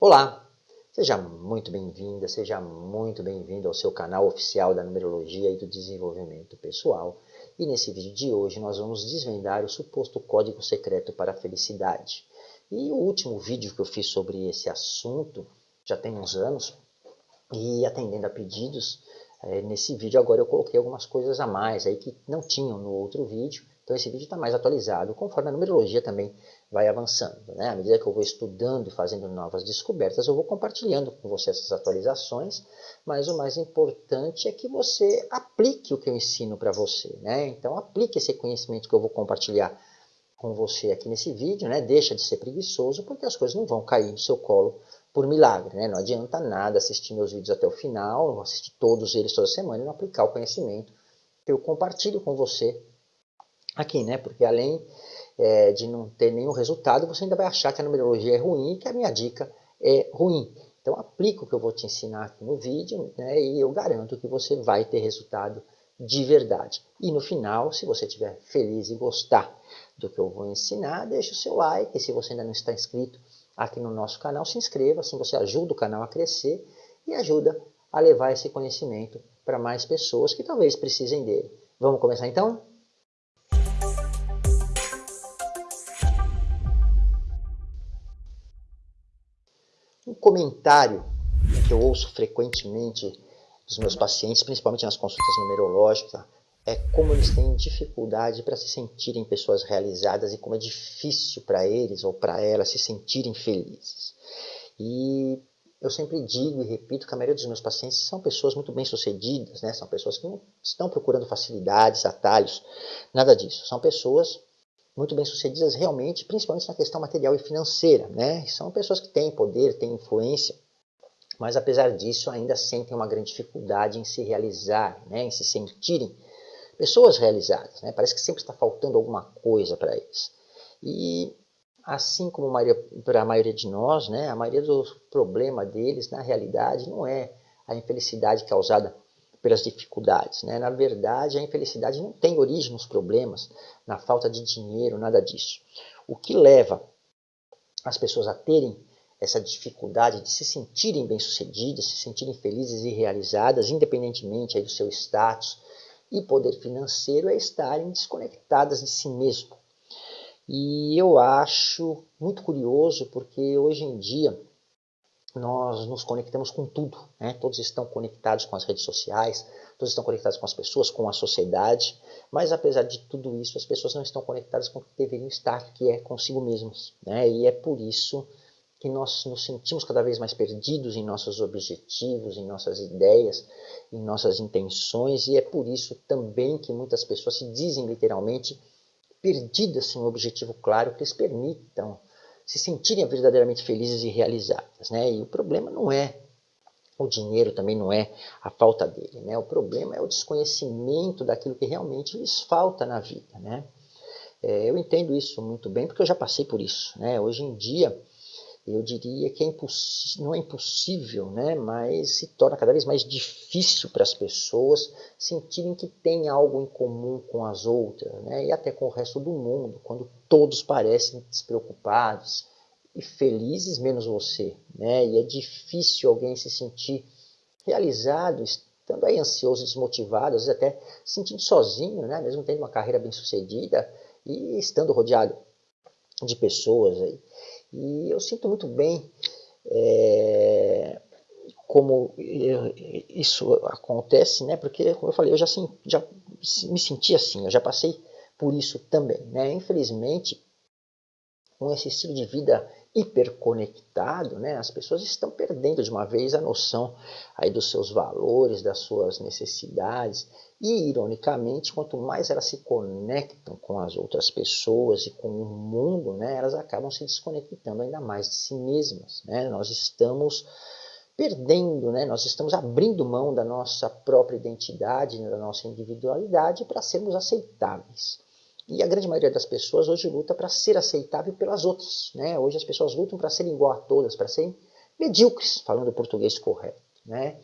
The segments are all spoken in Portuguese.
Olá, seja muito bem-vinda, seja muito bem-vindo ao seu canal oficial da numerologia e do desenvolvimento pessoal. E nesse vídeo de hoje nós vamos desvendar o suposto código secreto para a felicidade. E o último vídeo que eu fiz sobre esse assunto já tem uns anos e atendendo a pedidos, é, nesse vídeo agora eu coloquei algumas coisas a mais aí que não tinham no outro vídeo então esse vídeo está mais atualizado, conforme a numerologia também vai avançando. Né? À medida que eu vou estudando e fazendo novas descobertas, eu vou compartilhando com você essas atualizações, mas o mais importante é que você aplique o que eu ensino para você. Né? Então aplique esse conhecimento que eu vou compartilhar com você aqui nesse vídeo, né? deixa de ser preguiçoso, porque as coisas não vão cair no seu colo por milagre. Né? Não adianta nada assistir meus vídeos até o final, assistir todos eles toda semana e não aplicar o conhecimento que eu compartilho com você aqui, né? Porque além é, de não ter nenhum resultado, você ainda vai achar que a numerologia é ruim e que a minha dica é ruim. Então aplica o que eu vou te ensinar aqui no vídeo né, e eu garanto que você vai ter resultado de verdade. E no final, se você estiver feliz e gostar do que eu vou ensinar, deixa o seu like. E se você ainda não está inscrito aqui no nosso canal, se inscreva, assim você ajuda o canal a crescer e ajuda a levar esse conhecimento para mais pessoas que talvez precisem dele. Vamos começar então? Um comentário que eu ouço frequentemente dos meus pacientes, principalmente nas consultas numerológicas, é como eles têm dificuldade para se sentirem pessoas realizadas e como é difícil para eles ou para elas se sentirem felizes. E eu sempre digo e repito que a maioria dos meus pacientes são pessoas muito bem-sucedidas, né? são pessoas que não estão procurando facilidades, atalhos, nada disso. São pessoas muito bem-sucedidas realmente, principalmente na questão material e financeira. Né? São pessoas que têm poder, têm influência, mas apesar disso ainda sentem uma grande dificuldade em se realizar, né? em se sentirem pessoas realizadas. Né? Parece que sempre está faltando alguma coisa para eles. E assim como para a maioria de nós, né? a maioria dos problemas deles, na realidade, não é a infelicidade causada pelas dificuldades. Né? Na verdade, a infelicidade não tem origem nos problemas, na falta de dinheiro, nada disso. O que leva as pessoas a terem essa dificuldade de se sentirem bem-sucedidas, se sentirem felizes e realizadas, independentemente do seu status e poder financeiro, é estarem desconectadas de si mesmo. E eu acho muito curioso porque hoje em dia nós nos conectamos com tudo, né? todos estão conectados com as redes sociais, todos estão conectados com as pessoas, com a sociedade, mas apesar de tudo isso, as pessoas não estão conectadas com o que deveriam estar, que é consigo mesmos. Né? E é por isso que nós nos sentimos cada vez mais perdidos em nossos objetivos, em nossas ideias, em nossas intenções, e é por isso também que muitas pessoas se dizem literalmente perdidas sem um objetivo claro que lhes permitam se sentirem verdadeiramente felizes e realizadas. Né? E o problema não é o dinheiro, também não é a falta dele. Né? O problema é o desconhecimento daquilo que realmente lhes falta na vida. Né? É, eu entendo isso muito bem porque eu já passei por isso. Né? Hoje em dia, eu diria que é não é impossível, né? mas se torna cada vez mais difícil para as pessoas sentirem que têm algo em comum com as outras, né? e até com o resto do mundo, quando todos parecem despreocupados e felizes, menos você. Né? E é difícil alguém se sentir realizado, estando aí ansioso, desmotivado, às vezes até se sentindo sozinho, né? mesmo tendo uma carreira bem sucedida e estando rodeado de pessoas aí. E eu sinto muito bem é, como isso acontece, né? Porque, como eu falei, eu já, já me senti assim, eu já passei por isso também, né? Infelizmente, com esse estilo de vida hiperconectado, né, as pessoas estão perdendo de uma vez a noção aí dos seus valores, das suas necessidades. E, ironicamente, quanto mais elas se conectam com as outras pessoas e com o mundo, né, elas acabam se desconectando ainda mais de si mesmas. Né? Nós estamos perdendo, né? nós estamos abrindo mão da nossa própria identidade, da nossa individualidade para sermos aceitáveis. E a grande maioria das pessoas hoje luta para ser aceitável pelas outras. Né? Hoje as pessoas lutam para serem igual a todas, para serem medíocres, falando o português correto. Né?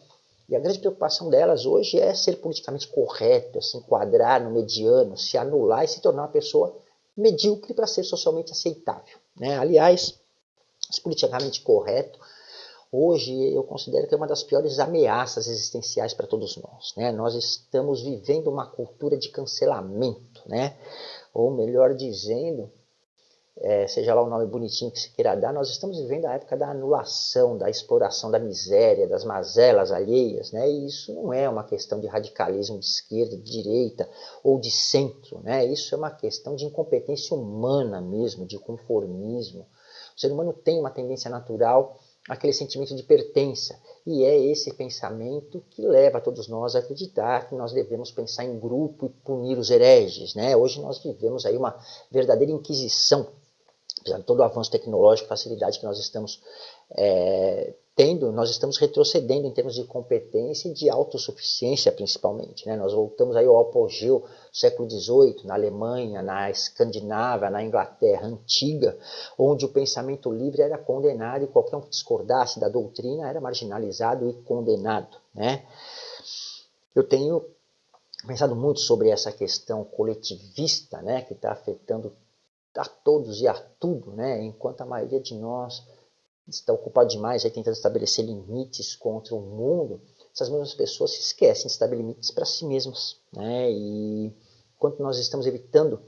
E a grande preocupação delas hoje é ser politicamente correto, se enquadrar no mediano, se anular e se tornar uma pessoa medíocre para ser socialmente aceitável. Né? Aliás, politicamente correto hoje eu considero que é uma das piores ameaças existenciais para todos nós. Né? Nós estamos vivendo uma cultura de cancelamento, né? ou melhor dizendo, é, seja lá o nome bonitinho que se queira dar, nós estamos vivendo a época da anulação, da exploração da miséria, das mazelas alheias, né? e isso não é uma questão de radicalismo de esquerda, de direita ou de centro, né? isso é uma questão de incompetência humana mesmo, de conformismo. O ser humano tem uma tendência natural aquele sentimento de pertença. E é esse pensamento que leva todos nós a acreditar que nós devemos pensar em grupo e punir os hereges. Né? Hoje nós vivemos aí uma verdadeira inquisição apesar de todo o avanço tecnológico, facilidade que nós estamos é, tendo, nós estamos retrocedendo em termos de competência e de autossuficiência, principalmente. Né? Nós voltamos aí ao apogeu do século XVIII, na Alemanha, na Escandinávia, na Inglaterra antiga, onde o pensamento livre era condenado e qualquer um que discordasse da doutrina era marginalizado e condenado. Né? Eu tenho pensado muito sobre essa questão coletivista né, que está afetando a todos e a tudo, né? enquanto a maioria de nós está ocupada demais aí tentando estabelecer limites contra o mundo, essas mesmas pessoas se esquecem de estabelecer limites para si mesmas. Né? E enquanto nós estamos evitando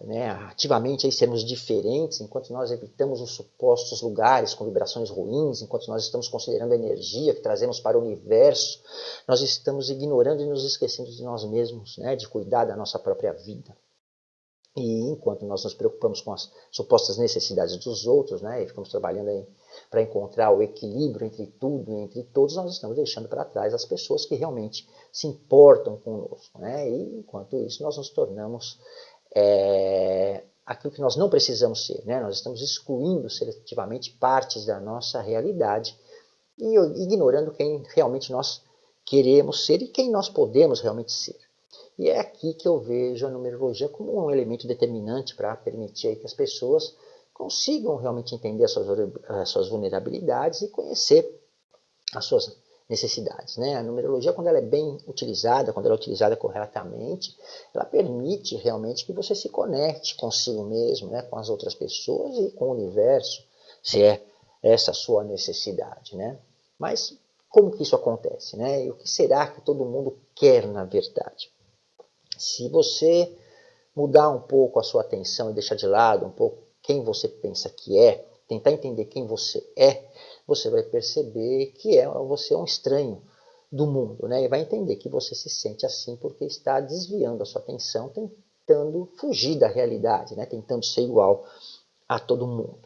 né, ativamente aí sermos diferentes, enquanto nós evitamos os supostos lugares com vibrações ruins, enquanto nós estamos considerando a energia que trazemos para o universo, nós estamos ignorando e nos esquecendo de nós mesmos, né, de cuidar da nossa própria vida. E enquanto nós nos preocupamos com as supostas necessidades dos outros, né, e ficamos trabalhando para encontrar o equilíbrio entre tudo e entre todos, nós estamos deixando para trás as pessoas que realmente se importam conosco. Né, e enquanto isso, nós nos tornamos é, aquilo que nós não precisamos ser. Né, nós estamos excluindo seletivamente partes da nossa realidade e ignorando quem realmente nós queremos ser e quem nós podemos realmente ser. E é aqui que eu vejo a numerologia como um elemento determinante para permitir que as pessoas consigam realmente entender as suas, as suas vulnerabilidades e conhecer as suas necessidades. Né? A numerologia, quando ela é bem utilizada, quando ela é utilizada corretamente, ela permite realmente que você se conecte consigo mesmo, né? com as outras pessoas e com o universo, se é essa a sua necessidade. Né? Mas como que isso acontece? Né? E o que será que todo mundo quer na verdade? Se você mudar um pouco a sua atenção e deixar de lado um pouco quem você pensa que é, tentar entender quem você é, você vai perceber que é, você é um estranho do mundo, né? E vai entender que você se sente assim porque está desviando a sua atenção, tentando fugir da realidade, né? Tentando ser igual a todo mundo.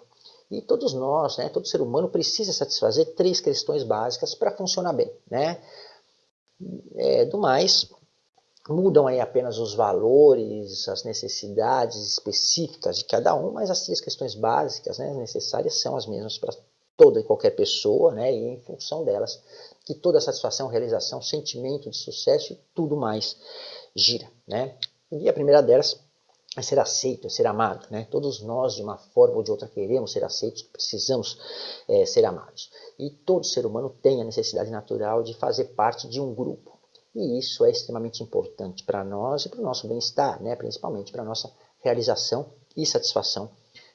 E todos nós, né, todo ser humano precisa satisfazer três questões básicas para funcionar bem, né? É, do mais, mudam aí apenas os valores, as necessidades específicas de cada um, mas as três questões básicas né, necessárias são as mesmas para toda e qualquer pessoa, né, e em função delas que toda satisfação, realização, sentimento de sucesso e tudo mais gira. Né? E a primeira delas é ser aceito, é ser amado. Né? Todos nós, de uma forma ou de outra, queremos ser aceitos, precisamos é, ser amados. E todo ser humano tem a necessidade natural de fazer parte de um grupo. E isso é extremamente importante para nós e para o nosso bem-estar, né? principalmente para a nossa realização e satisfação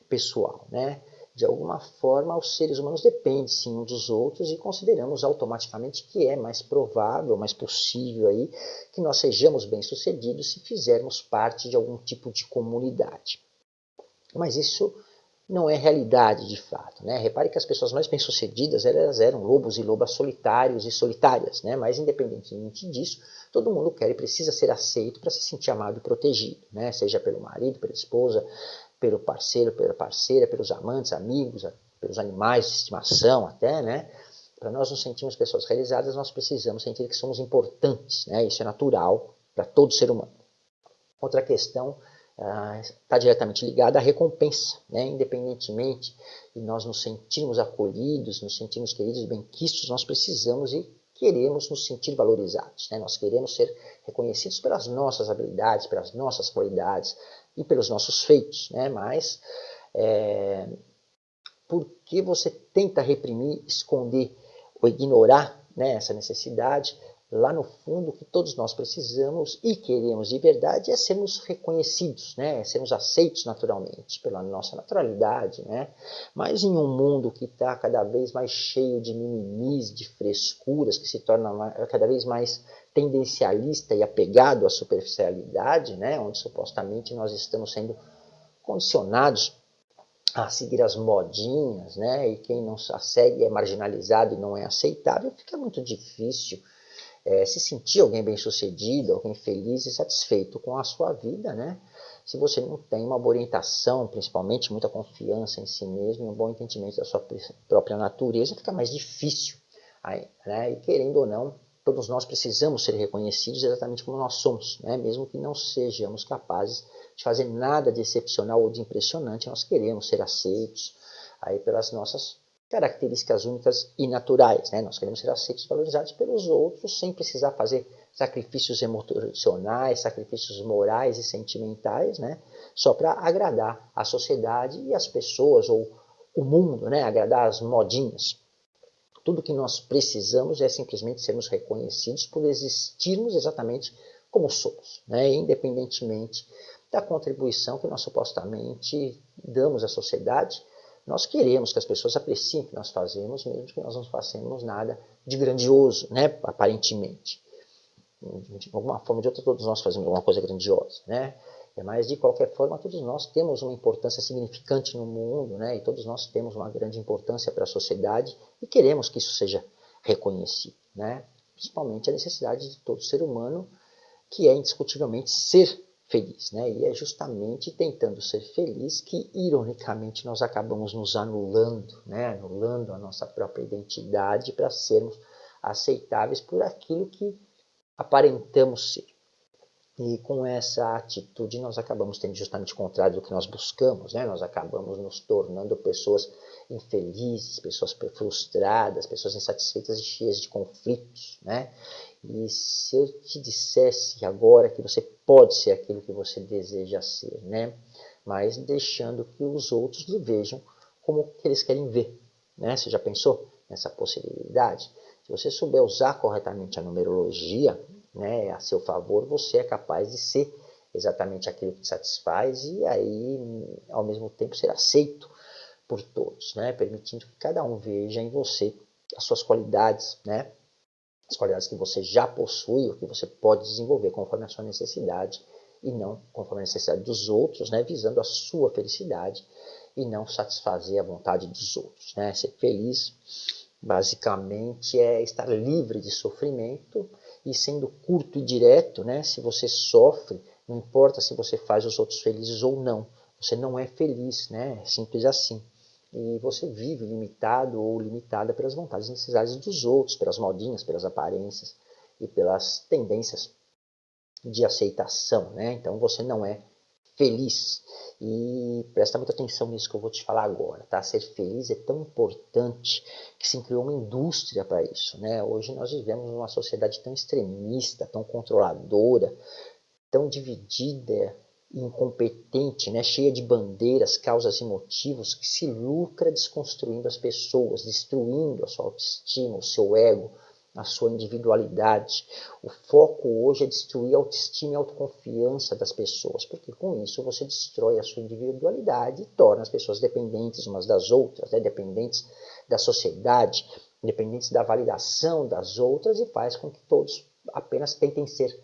pessoal. Né? De alguma forma, os seres humanos dependem sim uns dos outros e consideramos automaticamente que é mais provável, mais possível aí, que nós sejamos bem-sucedidos se fizermos parte de algum tipo de comunidade. Mas isso não é realidade de fato. Né? Repare que as pessoas mais bem-sucedidas elas eram lobos e lobas solitários e solitárias, né? mas independentemente disso, todo mundo quer e precisa ser aceito para se sentir amado e protegido, né? seja pelo marido, pela esposa, pelo parceiro, pela parceira, pelos amantes, amigos, pelos animais de estimação até, né? Para nós nos sentirmos pessoas realizadas, nós precisamos sentir que somos importantes, né? Isso é natural para todo ser humano. Outra questão está ah, diretamente ligada à recompensa, né? independentemente de nós nos sentirmos acolhidos, nos sentirmos queridos bem-quistos, nós precisamos e queremos nos sentir valorizados, né? nós queremos ser reconhecidos pelas nossas habilidades, pelas nossas qualidades e pelos nossos feitos, né? mas é, porque você tenta reprimir, esconder ou ignorar né, essa necessidade, lá no fundo, o que todos nós precisamos e queremos de verdade é sermos reconhecidos, né? É sermos aceitos naturalmente, pela nossa naturalidade. Né? Mas em um mundo que está cada vez mais cheio de mimimis, de frescuras, que se torna cada vez mais tendencialista e apegado à superficialidade, né? onde supostamente nós estamos sendo condicionados a seguir as modinhas, né? e quem não a segue é marginalizado e não é aceitável, fica muito difícil é, se sentir alguém bem sucedido, alguém feliz e satisfeito com a sua vida, né? Se você não tem uma boa orientação, principalmente muita confiança em si mesmo e um bom entendimento da sua própria natureza, fica mais difícil. Aí, né? E querendo ou não, todos nós precisamos ser reconhecidos exatamente como nós somos, né? mesmo que não sejamos capazes de fazer nada de excepcional ou de impressionante, nós queremos ser aceitos aí pelas nossas características únicas e naturais. Né? Nós queremos ser aceitos e valorizados pelos outros sem precisar fazer sacrifícios emocionais, sacrifícios morais e sentimentais, né? só para agradar a sociedade e as pessoas ou o mundo, né? agradar as modinhas. Tudo que nós precisamos é simplesmente sermos reconhecidos por existirmos exatamente como somos, né? independentemente da contribuição que nós supostamente damos à sociedade nós queremos que as pessoas apreciem o que nós fazemos, mesmo que nós não façamos nada de grandioso, né, aparentemente. De alguma forma ou de outra, todos nós fazemos alguma coisa grandiosa, né? Mas, de qualquer forma, todos nós temos uma importância significante no mundo, né? E todos nós temos uma grande importância para a sociedade e queremos que isso seja reconhecido, né? Principalmente a necessidade de todo ser humano, que é indiscutivelmente ser feliz. Né? E é justamente tentando ser feliz que, ironicamente, nós acabamos nos anulando, né? anulando a nossa própria identidade para sermos aceitáveis por aquilo que aparentamos ser. E com essa atitude nós acabamos tendo justamente o contrário do que nós buscamos, né? Nós acabamos nos tornando pessoas infelizes, pessoas frustradas, pessoas insatisfeitas e cheias de conflitos, né? E se eu te dissesse agora que você pode ser aquilo que você deseja ser, né? Mas deixando que os outros lhe vejam como que eles querem ver, né? Você já pensou nessa possibilidade? Se você souber usar corretamente a numerologia, né, a seu favor, você é capaz de ser exatamente aquilo que te satisfaz e aí, ao mesmo tempo, ser aceito por todos, né? Permitindo que cada um veja em você as suas qualidades, né? As qualidades que você já possui, o que você pode desenvolver conforme a sua necessidade e não conforme a necessidade dos outros, né, visando a sua felicidade e não satisfazer a vontade dos outros. Né? Ser feliz, basicamente, é estar livre de sofrimento e sendo curto e direto, né? se você sofre, não importa se você faz os outros felizes ou não, você não é feliz, né? é simples assim e você vive limitado ou limitada pelas vontades e necessidades dos outros, pelas modinhas, pelas aparências e pelas tendências de aceitação, né? Então você não é feliz. E presta muita atenção nisso que eu vou te falar agora, tá? Ser feliz é tão importante que se criou uma indústria para isso, né? Hoje nós vivemos numa sociedade tão extremista, tão controladora, tão dividida incompetente, né, cheia de bandeiras, causas e motivos, que se lucra desconstruindo as pessoas, destruindo a sua autoestima, o seu ego, a sua individualidade. O foco hoje é destruir a autoestima e a autoconfiança das pessoas, porque com isso você destrói a sua individualidade e torna as pessoas dependentes umas das outras, né, dependentes da sociedade, dependentes da validação das outras e faz com que todos apenas tentem ser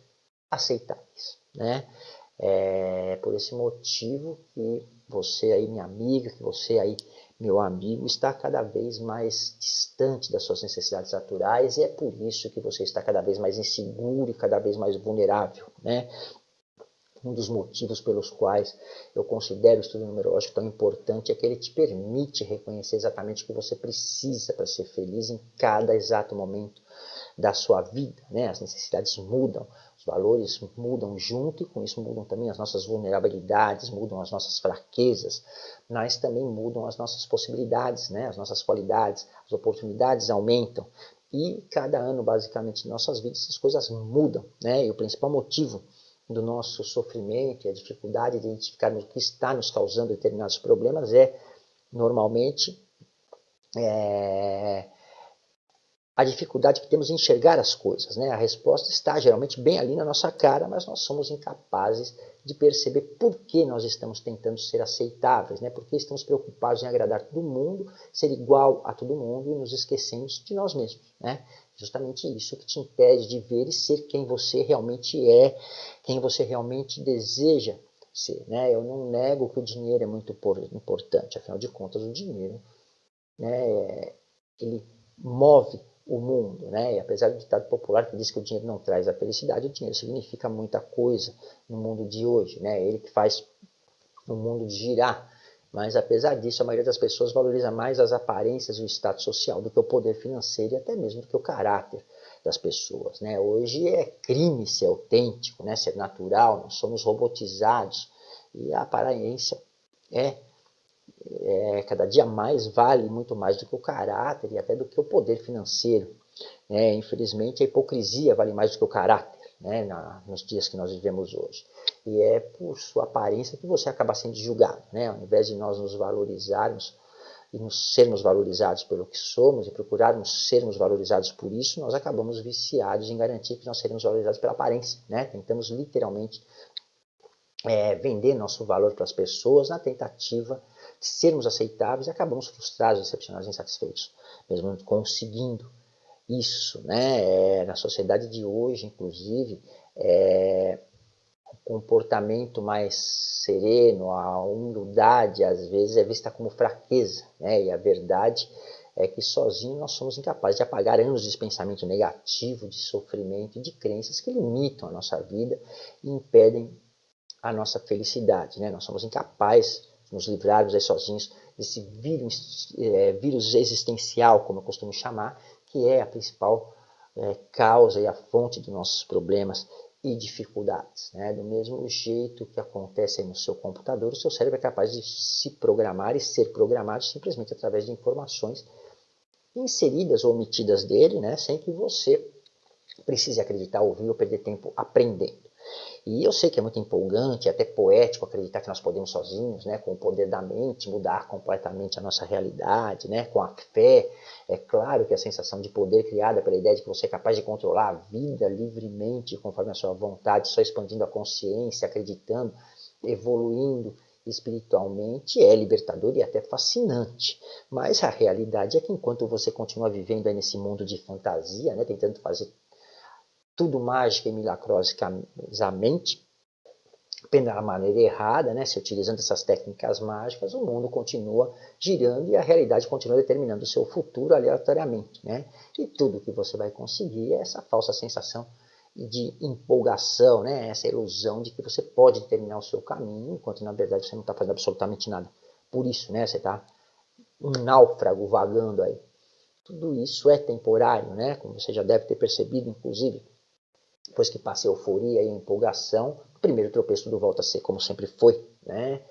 aceitáveis. Né? É por esse motivo que você aí, minha amiga, que você aí, meu amigo, está cada vez mais distante das suas necessidades naturais e é por isso que você está cada vez mais inseguro e cada vez mais vulnerável, né? Um dos motivos pelos quais eu considero o estudo numerológico tão importante é que ele te permite reconhecer exatamente o que você precisa para ser feliz em cada exato momento da sua vida. Né? As necessidades mudam, valores mudam junto e com isso mudam também as nossas vulnerabilidades, mudam as nossas fraquezas, mas também mudam as nossas possibilidades, né? as nossas qualidades, as oportunidades aumentam. E cada ano, basicamente, de nossas vidas, essas coisas mudam. Né? E o principal motivo do nosso sofrimento e a dificuldade de identificar o que está nos causando determinados problemas é, normalmente, é, a dificuldade que temos em enxergar as coisas. Né? A resposta está geralmente bem ali na nossa cara, mas nós somos incapazes de perceber por que nós estamos tentando ser aceitáveis, né? por que estamos preocupados em agradar todo mundo, ser igual a todo mundo e nos esquecemos de nós mesmos. Né? Justamente isso que te impede de ver e ser quem você realmente é, quem você realmente deseja ser. Né? Eu não nego que o dinheiro é muito importante, afinal de contas, o dinheiro né, ele move o mundo, né? E apesar do ditado popular que diz que o dinheiro não traz a felicidade, o dinheiro significa muita coisa no mundo de hoje, né? Ele que faz o mundo girar. Mas apesar disso, a maioria das pessoas valoriza mais as aparências e o status social do que o poder financeiro e até mesmo do que o caráter das pessoas, né? Hoje é crime ser autêntico, né? Ser natural, nós somos robotizados e a aparência é é, cada dia mais vale muito mais do que o caráter e até do que o poder financeiro. Né? Infelizmente, a hipocrisia vale mais do que o caráter né? Na, nos dias que nós vivemos hoje. E é por sua aparência que você acaba sendo julgado. Né? Ao invés de nós nos valorizarmos e nos sermos valorizados pelo que somos e procurarmos sermos valorizados por isso, nós acabamos viciados em garantir que nós seremos valorizados pela aparência. Né? Tentamos literalmente é, vender nosso valor para as pessoas na tentativa sermos aceitáveis e acabamos frustrados, decepcionados, insatisfeitos, mesmo conseguindo isso, né? É, na sociedade de hoje, inclusive, é, o comportamento mais sereno, a humildade, às vezes é vista como fraqueza, né? E a verdade é que sozinho nós somos incapazes de apagar anos de pensamento negativo, de sofrimento e de crenças que limitam a nossa vida e impedem a nossa felicidade, né? Nós somos incapazes nos livrarmos aí sozinhos desse vírus, é, vírus existencial, como eu costumo chamar, que é a principal é, causa e a fonte dos nossos problemas e dificuldades. Né? Do mesmo jeito que acontece no seu computador, o seu cérebro é capaz de se programar e ser programado simplesmente através de informações inseridas ou omitidas dele, né? sem que você precise acreditar, ouvir ou perder tempo aprendendo. E eu sei que é muito empolgante, até poético acreditar que nós podemos sozinhos, né, com o poder da mente, mudar completamente a nossa realidade, né, com a fé. É claro que a sensação de poder criada pela ideia de que você é capaz de controlar a vida livremente, conforme a sua vontade, só expandindo a consciência, acreditando, evoluindo espiritualmente, é libertador e até fascinante. Mas a realidade é que enquanto você continua vivendo nesse mundo de fantasia, né, tentando fazer tudo mágica e milagrosamente, da maneira errada, né, se utilizando essas técnicas mágicas, o mundo continua girando e a realidade continua determinando o seu futuro aleatoriamente. Né? E tudo que você vai conseguir é essa falsa sensação de empolgação, né? essa ilusão de que você pode determinar o seu caminho, enquanto na verdade você não está fazendo absolutamente nada. Por isso, né, você está um náufrago vagando aí. Tudo isso é temporário, né? como você já deve ter percebido, inclusive depois que passa a euforia e a empolgação, o primeiro tropeço tudo volta a ser como sempre foi, né?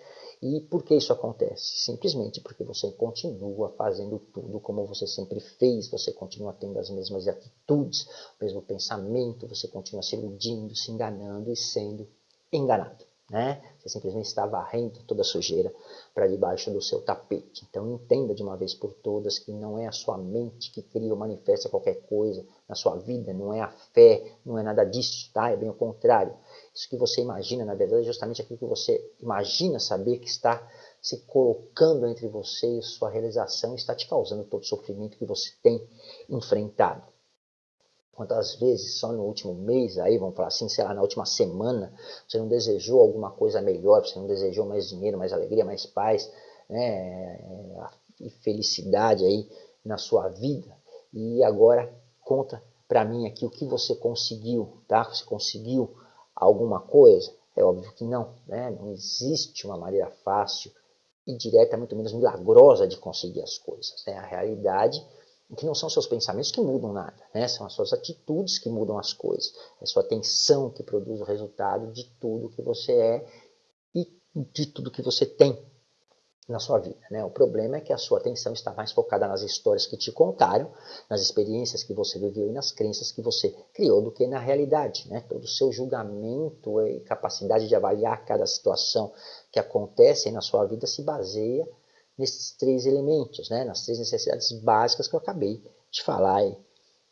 E por que isso acontece? Simplesmente porque você continua fazendo tudo como você sempre fez, você continua tendo as mesmas atitudes, o mesmo pensamento, você continua se iludindo, se enganando e sendo enganado. Né? Você simplesmente está varrendo toda a sujeira para debaixo do seu tapete. Então entenda de uma vez por todas que não é a sua mente que cria ou manifesta qualquer coisa na sua vida, não é a fé, não é nada disso, tá? É bem o contrário. Isso que você imagina, na verdade, é justamente aquilo que você imagina saber que está se colocando entre você e sua realização está te causando todo o sofrimento que você tem enfrentado. Quantas vezes só no último mês, aí vamos falar assim, sei lá, na última semana, você não desejou alguma coisa melhor, você não desejou mais dinheiro, mais alegria, mais paz, né, e felicidade aí na sua vida. E agora conta para mim aqui o que você conseguiu, tá? Você conseguiu alguma coisa? É óbvio que não, né? Não existe uma maneira fácil e direta, muito menos milagrosa de conseguir as coisas. Né? A realidade que não são seus pensamentos que mudam nada, né? são as suas atitudes que mudam as coisas, é sua atenção que produz o resultado de tudo que você é e de tudo que você tem na sua vida. Né? O problema é que a sua atenção está mais focada nas histórias que te contaram, nas experiências que você viveu e nas crenças que você criou do que na realidade. Né? Todo o seu julgamento e capacidade de avaliar cada situação que acontece na sua vida se baseia nesses três elementos, né? nas três necessidades básicas que eu acabei de falar aí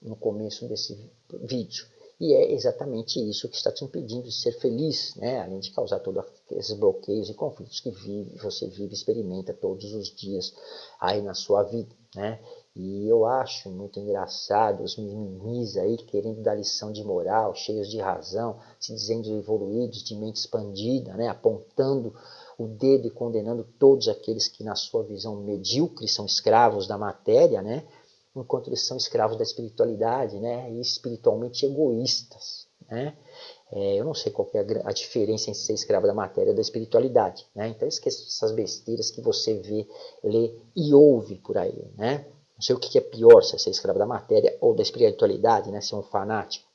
no começo desse vídeo. E é exatamente isso que está te impedindo de ser feliz, né? além de causar todos esses bloqueios e conflitos que vive, você vive, experimenta todos os dias aí na sua vida. Né? E eu acho muito engraçado os mimimis aí querendo dar lição de moral, cheios de razão, se dizendo evoluídos, de mente expandida, né? apontando o dedo e condenando todos aqueles que na sua visão medíocre são escravos da matéria, né? enquanto eles são escravos da espiritualidade, né, e espiritualmente egoístas, né. É, eu não sei qual é a, a, diferença entre ser escravo da matéria e da espiritualidade, né, então esqueça essas besteiras que você vê, lê e ouve por aí, né. Não sei o que é pior, se é ser escravo da matéria ou da espiritualidade, né, ser um fanático.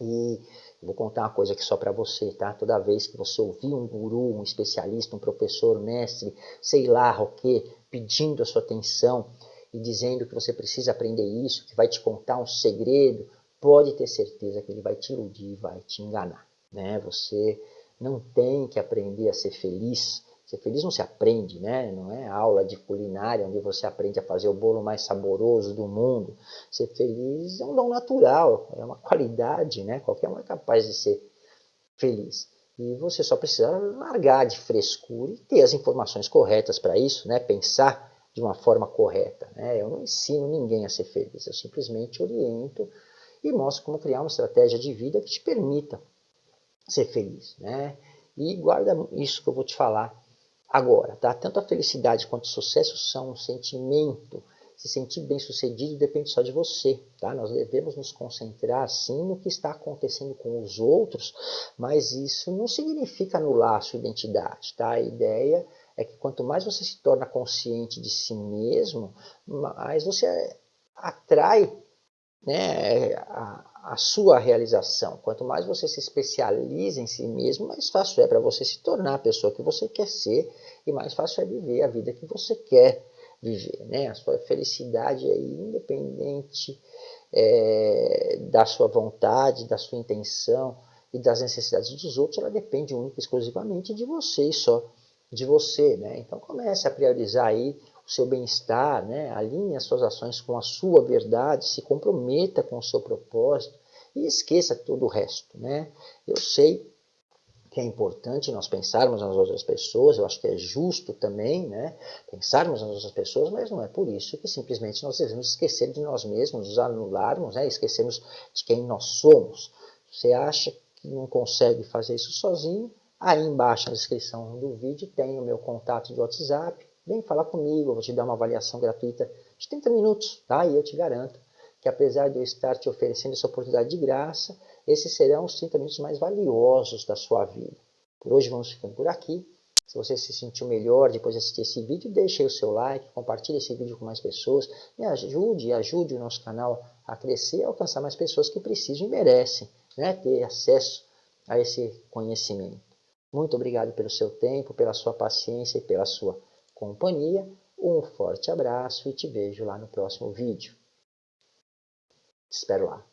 E vou contar uma coisa aqui só para você, tá? Toda vez que você ouvir um guru, um especialista, um professor, um mestre, sei lá o que, pedindo a sua atenção, e dizendo que você precisa aprender isso, que vai te contar um segredo, pode ter certeza que ele vai te iludir, vai te enganar. Né? Você não tem que aprender a ser feliz. Ser feliz não se aprende, né? não é aula de culinária onde você aprende a fazer o bolo mais saboroso do mundo. Ser feliz é um dom natural, é uma qualidade, né? qualquer um é capaz de ser feliz. E você só precisa largar de frescura e ter as informações corretas para isso, né? pensar de uma forma correta. Né? Eu não ensino ninguém a ser feliz, eu simplesmente oriento e mostro como criar uma estratégia de vida que te permita ser feliz. Né? E guarda isso que eu vou te falar agora. Tá? Tanto a felicidade quanto o sucesso são um sentimento. Se sentir bem sucedido depende só de você. Tá? Nós devemos nos concentrar sim no que está acontecendo com os outros, mas isso não significa anular a sua identidade. Tá? A ideia é que quanto mais você se torna consciente de si mesmo, mais você atrai né, a, a, sua realização. Quanto mais você se especializa em si mesmo, mais fácil é para você se tornar a pessoa que você quer ser e mais fácil é viver a vida que você quer viver. Né? A sua felicidade é independente é, da sua vontade, da sua intenção e das necessidades dos outros, ela depende única e exclusivamente de você e só de você, né? Então comece a priorizar aí o seu bem-estar, né? Alinhe as suas ações com a sua verdade, se comprometa com o seu propósito e esqueça todo o resto, né? Eu sei que é importante nós pensarmos nas outras pessoas, eu acho que é justo também, né? Pensarmos nas outras pessoas, mas não é por isso que simplesmente nós devemos esquecer de nós mesmos, nos anularmos, né? Esquecermos de quem nós somos. Você acha que não consegue fazer isso sozinho? Aí embaixo na descrição do vídeo tem o meu contato de WhatsApp. Vem falar comigo, eu vou te dar uma avaliação gratuita de 30 minutos, tá? E eu te garanto que apesar de eu estar te oferecendo essa oportunidade de graça, esses serão os 30 minutos mais valiosos da sua vida. Por hoje vamos ficando por aqui. Se você se sentiu melhor depois de assistir esse vídeo, deixe o seu like, compartilhe esse vídeo com mais pessoas, me ajude, ajude o nosso canal a crescer e alcançar mais pessoas que precisam e merecem né, ter acesso a esse conhecimento. Muito obrigado pelo seu tempo, pela sua paciência e pela sua companhia. Um forte abraço e te vejo lá no próximo vídeo. Te espero lá.